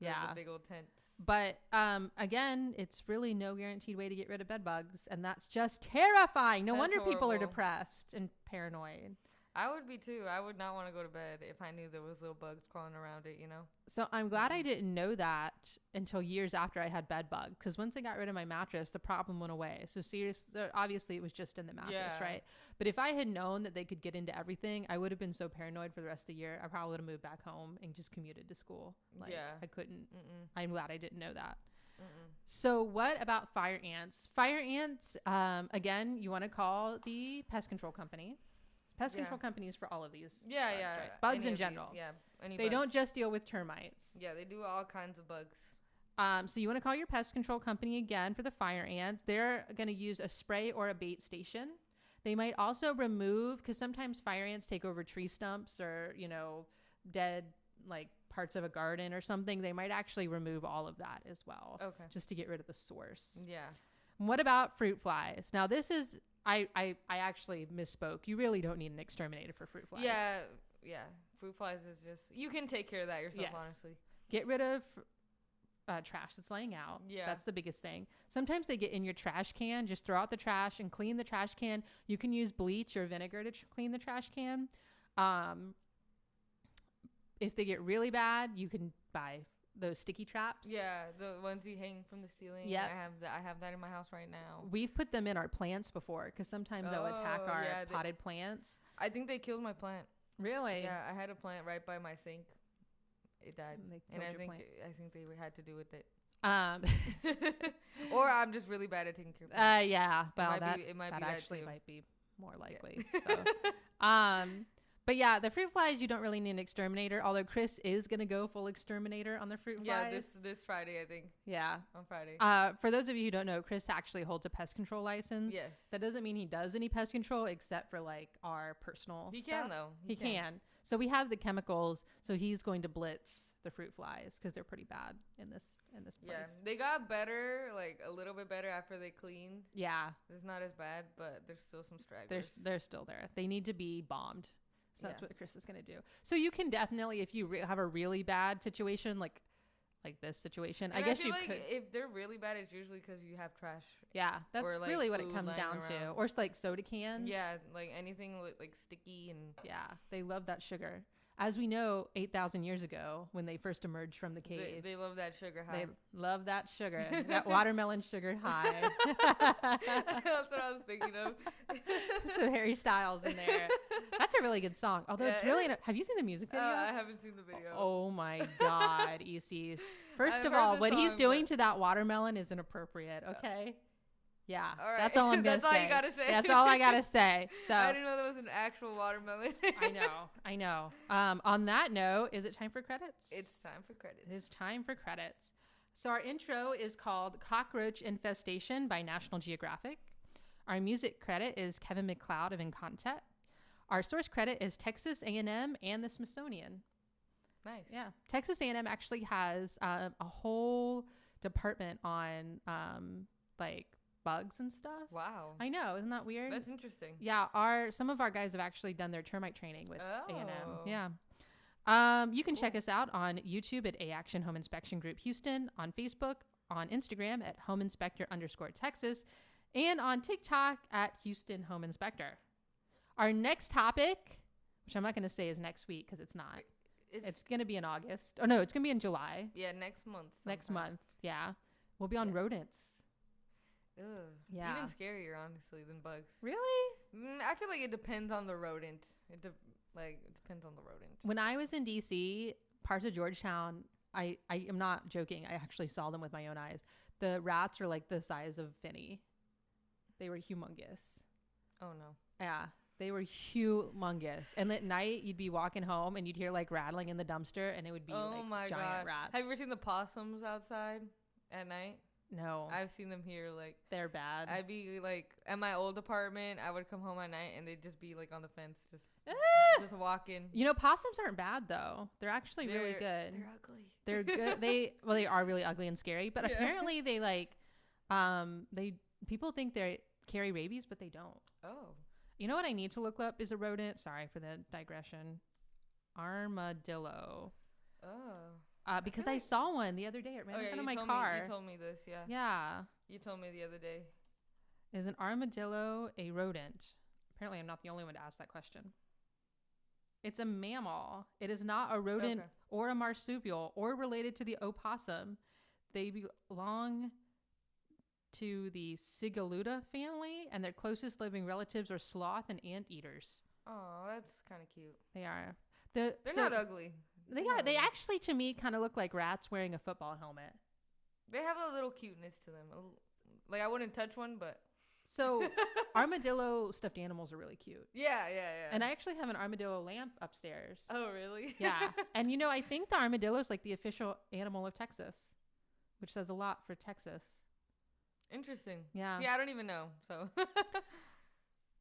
The- Yeah. The big old tents. But um, again, it's really no guaranteed way to get rid of bed bugs, and that's just terrifying. No That's wonder people are depressed and paranoid. I would be too. I would not want to go to bed if I knew there was little bugs crawling around it. You know. So I'm glad I didn't know that until years after I had bed bugs, because once I got rid of my mattress, the problem went away. So serious, uh, obviously it was just in the mattress, Yeah. right? But if I had known that they could get into everything, I would have been so paranoid for the rest of the year. I probably would have moved back home and just commuted to school. Like, Yeah. I couldn't. Mm-mm. I'm glad I didn't know that. Mm-mm. So, what about fire ants? Fire ants, um, again, you want to call the pest control company. Pest Yeah. control companies for all of these. Yeah, bugs, yeah. right? Bugs in of these, general. Yeah. Any They don't just deal with termites. Yeah, they do all kinds of bugs. Um, so, you want to call your pest control company again for the fire ants. They're going to use a spray or a bait station. They might also remove, because sometimes fire ants take over tree stumps or, you know, dead like parts of a garden or something. They might actually remove all of that as well, Okay. just to get rid of the source. Yeah. What about fruit flies? Now this is I, I I actually misspoke. You really don't need an exterminator for fruit flies. Yeah. Yeah. Fruit flies is just you can take care of that yourself. Yes. Honestly. Get rid of uh, trash that's laying out. Yeah. That's the biggest thing. Sometimes they get in your trash can. Just throw out the trash and clean the trash can. You can use bleach or vinegar to tr- clean the trash can. Um, if they get really bad, you can buy those sticky traps. Yeah, the ones you hang from the ceiling. Yeah, I have that. I have that in my house right now. We've put them in our plants before because sometimes they'll attack Oh, our yeah, they- potted plants. I think they killed my plant. Really? Yeah, I had a plant right by my sink. It died, They and I think plant. I think they had to do with it. Um, [laughs] [laughs] or I'm just really bad at taking care of Plants. uh, yeah. it Well, might that be, it might that be that actually too. might be more likely. so, [laughs] um, but yeah, the fruit flies you don't really need an exterminator. Although Chris is gonna go full exterminator on the fruit flies. yeah, this this Friday I think yeah. on Friday. Uh, for those of you who don't know, Chris actually holds a pest control license. yes, That doesn't mean he does any pest control except for like our personal. he stuff. can though. He can. So we have the chemicals. So he's going to blitz the fruit flies because they're pretty bad in this in this place. Yeah, they got better, like a little bit better after they cleaned. Yeah, It's not as bad, but there's still some they're stragglers. they're still there. They need to be bombed. So that's Yeah. what Chris is going to do. So you can definitely, if you re- have a really bad situation, like like this situation, I And guess feel you like could. if they're really bad, it's usually because you have trash. Yeah, that's like, really what it comes down to, or it's like soda cans. Yeah, like anything li- like sticky and yeah, they love that sugar. As we know, eight thousand years ago, when they first emerged from the cave, they love that sugar high. They love that sugar, [laughs] that watermelon sugar high. [laughs] That's what I was thinking of. [laughs] so Harry Styles in there. That's a really good song. Although it's really, it- have you seen the music Uh, video? I haven't seen the video. oh my God, ECs. First I've of all, what he's doing but- to that watermelon is inappropriate. Okay. Yeah, All right. that's all I'm [laughs] gonna That's all say. you gotta say. That's all I gotta say. [laughs] So I didn't know there was an actual watermelon. I know, I know. Um, on that note, is it time for credits? It's time for credits. It is time for credits. So our intro is called Cockroach Infestation by National Geographic. Our music credit is Kevin MacLeod of Incompetech. Our source credit is Texas A&M and the Smithsonian. Nice. Yeah, Texas A&M actually has um, a whole department on um, like bugs and stuff. Wow. I know, isn't that weird? That's interesting. Yeah, our some of our guys have actually done their termite training with A&M. Oh. Yeah. Um, you can check us out on YouTube at A Action Home Inspection Group Houston, on Facebook, on Instagram at Home Inspector underscore Texas, and on TikTok at Houston Home Inspector. Our next topic, which I'm not going to say is next week because it's not. It's, It's going to be in August. Oh no, it's going to be in July yeah, next month. next month. Yeah, we'll be on Yeah. rodents. Ugh. Yeah. Even scarier, honestly, than bugs. Really? Mm, I feel like it depends on the rodent. It de- like it depends on the rodent. When I was in DC, parts of Georgetown, I, I am not joking. I actually saw them with my own eyes. The rats are like the size of Finney. They were humongous. Oh no. Yeah, they were humongous. And at night, you'd be walking home and you'd hear like rattling in the dumpster, and it would be oh like my giant god. rats. Have you ever seen the possums outside at night? No, I've seen them here. Like they're bad. I'd be like at my old apartment. I would come home at night and they'd just be like on the fence, just Ah! [laughs] just walking. you know, possums aren't bad though. They're actually really They're- good. They're ugly. They're good. [laughs] they well, they are really ugly and scary, but Yeah. apparently they like, um, they people think they carry rabies, but they don't. Oh. You know what I need to look up is a rodent. Sorry for the digression. Armadillo. Oh. Uh, because I like- saw one the other day. It ran oh in front of my car. me. You told me this. Yeah. yeah. You told me the other day. Is an armadillo a rodent? Apparently, I'm not the only one to ask that question. It's a mammal. It is not a rodent Okay. or a marsupial or related to the opossum. They belong to the Cingulata family, and their closest living relatives are sloth and anteaters. Oh, that's kind of cute. They are. The, They're so not ugly. They They're They actually, to me, kind of look like rats wearing a football helmet. They have a little cuteness to them. Like I wouldn't touch one, but So [laughs] armadillo stuffed animals are really cute. yeah, yeah, yeah. And I actually have an armadillo lamp upstairs. oh really? Yeah. [laughs] and you know, I think the armadillo is like the official animal of Texas, which says a lot for Texas. Interesting. Yeah. Yeah, I don't even know. So [laughs]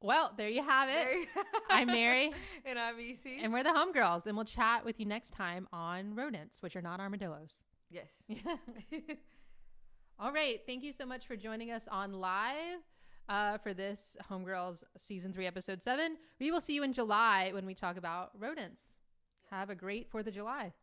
Well, there you have it. I'm Mary. and I'm EC. And we're the homegirls, and we'll chat with you next time on rodents, which are not armadillos. yes. [laughs] [laughs] All right. Thank you so much for joining us on live uh, for this Homegirls Season 3, Episode 7. We will see you in July when we talk about rodents. Have a great 4th of July.